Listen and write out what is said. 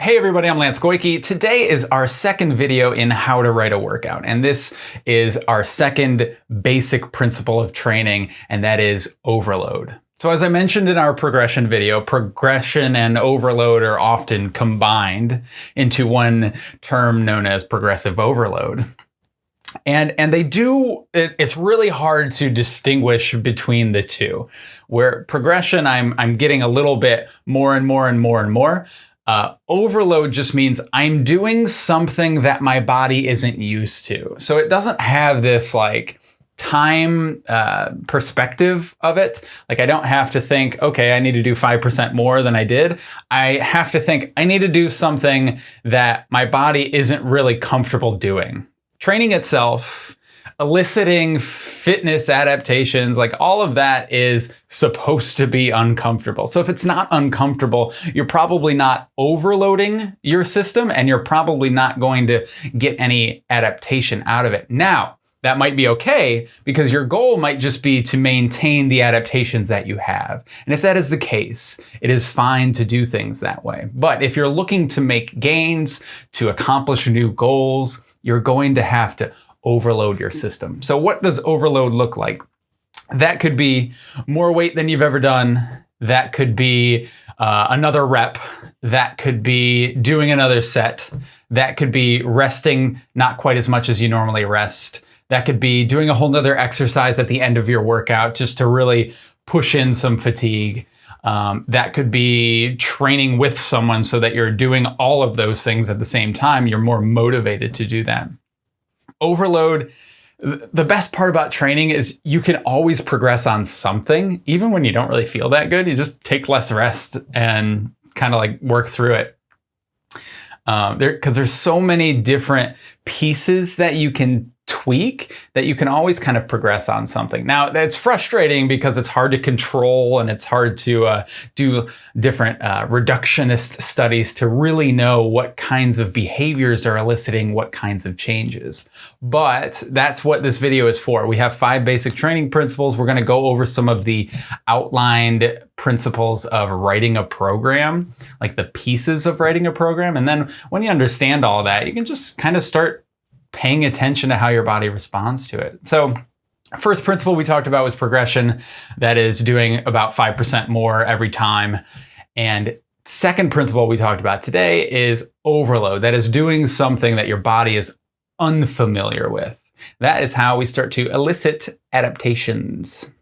Hey everybody, I'm Lance Goyke. Today is our second video in how to write a workout. And this is our second basic principle of training, and that is overload. So as I mentioned in our progression video, progression and overload are often combined into one term known as progressive overload. And, and they do, it, it's really hard to distinguish between the two. Where progression, I'm, I'm getting a little bit more and more and more and more. Uh, overload just means I'm doing something that my body isn't used to. So it doesn't have this like time uh, perspective of it. Like I don't have to think, okay, I need to do 5% more than I did. I have to think I need to do something that my body isn't really comfortable doing. Training itself eliciting fitness adaptations, like all of that is supposed to be uncomfortable. So if it's not uncomfortable, you're probably not overloading your system and you're probably not going to get any adaptation out of it. Now, that might be okay because your goal might just be to maintain the adaptations that you have. And if that is the case, it is fine to do things that way. But if you're looking to make gains, to accomplish new goals, you're going to have to overload your system. So what does overload look like? That could be more weight than you've ever done. That could be uh, another rep. That could be doing another set. That could be resting not quite as much as you normally rest. That could be doing a whole nother exercise at the end of your workout just to really push in some fatigue. Um, that could be training with someone so that you're doing all of those things at the same time. You're more motivated to do that overload. The best part about training is you can always progress on something even when you don't really feel that good. You just take less rest and kind of like work through it. Um, there because there's so many different pieces that you can tweak that you can always kind of progress on something. Now, that's frustrating because it's hard to control and it's hard to uh, do different uh, reductionist studies to really know what kinds of behaviors are eliciting what kinds of changes. But that's what this video is for. We have five basic training principles. We're going to go over some of the outlined principles of writing a program, like the pieces of writing a program. And then when you understand all that, you can just kind of start paying attention to how your body responds to it. So first principle we talked about was progression. That is doing about 5% more every time. And second principle we talked about today is overload. That is doing something that your body is unfamiliar with. That is how we start to elicit adaptations.